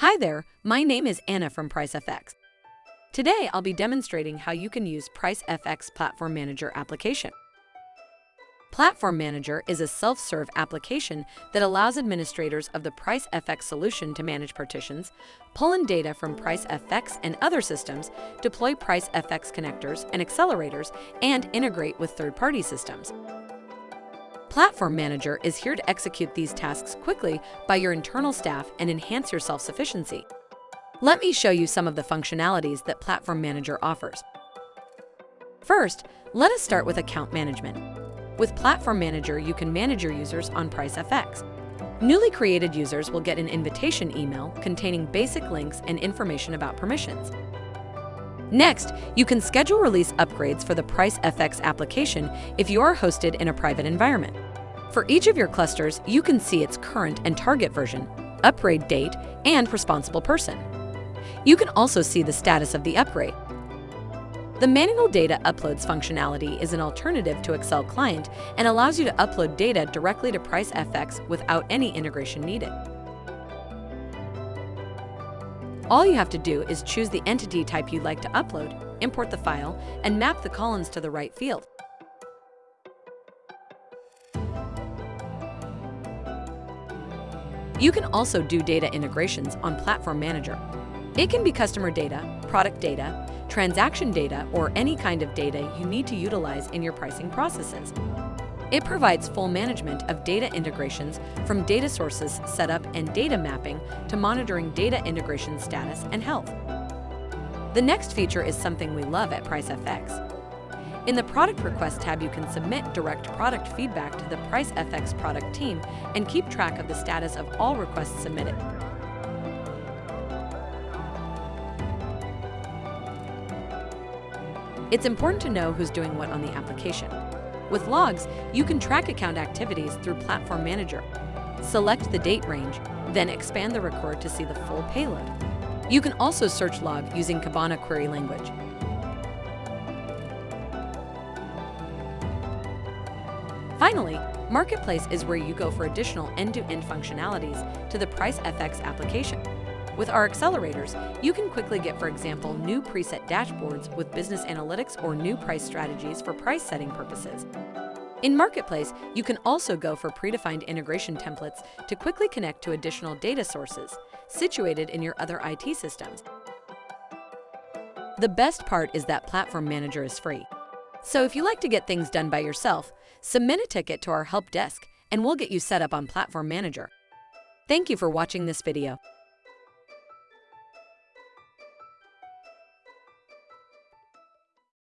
Hi there, my name is Anna from PriceFX. Today, I'll be demonstrating how you can use PriceFX Platform Manager application. Platform Manager is a self-serve application that allows administrators of the PriceFX solution to manage partitions, pull in data from PriceFX and other systems, deploy PriceFX connectors and accelerators, and integrate with third-party systems. Platform Manager is here to execute these tasks quickly by your internal staff and enhance your self-sufficiency. Let me show you some of the functionalities that Platform Manager offers. First, let us start with account management. With Platform Manager, you can manage your users on PriceFX. Newly created users will get an invitation email containing basic links and information about permissions. Next, you can schedule release upgrades for the PriceFX application if you are hosted in a private environment. For each of your clusters, you can see its current and target version, upgrade date, and responsible person. You can also see the status of the upgrade. The manual data uploads functionality is an alternative to Excel Client and allows you to upload data directly to PriceFX without any integration needed. All you have to do is choose the entity type you'd like to upload, import the file, and map the columns to the right field. You can also do data integrations on Platform Manager. It can be customer data, product data, transaction data, or any kind of data you need to utilize in your pricing processes. It provides full management of data integrations from data sources setup and data mapping to monitoring data integration status and health. The next feature is something we love at PriceFX. In the Product Request tab, you can submit direct product feedback to the PriceFX product team and keep track of the status of all requests submitted. It's important to know who's doing what on the application. With logs, you can track account activities through Platform Manager. Select the date range, then expand the record to see the full payload. You can also search log using Kibana query language. Finally, Marketplace is where you go for additional end-to-end -end functionalities to the PriceFX application. With our accelerators, you can quickly get, for example, new preset dashboards with business analytics or new price strategies for price setting purposes. In Marketplace, you can also go for predefined integration templates to quickly connect to additional data sources situated in your other IT systems. The best part is that Platform Manager is free. So if you like to get things done by yourself, submit a ticket to our help desk and we'll get you set up on Platform Manager. Thank you for watching this video.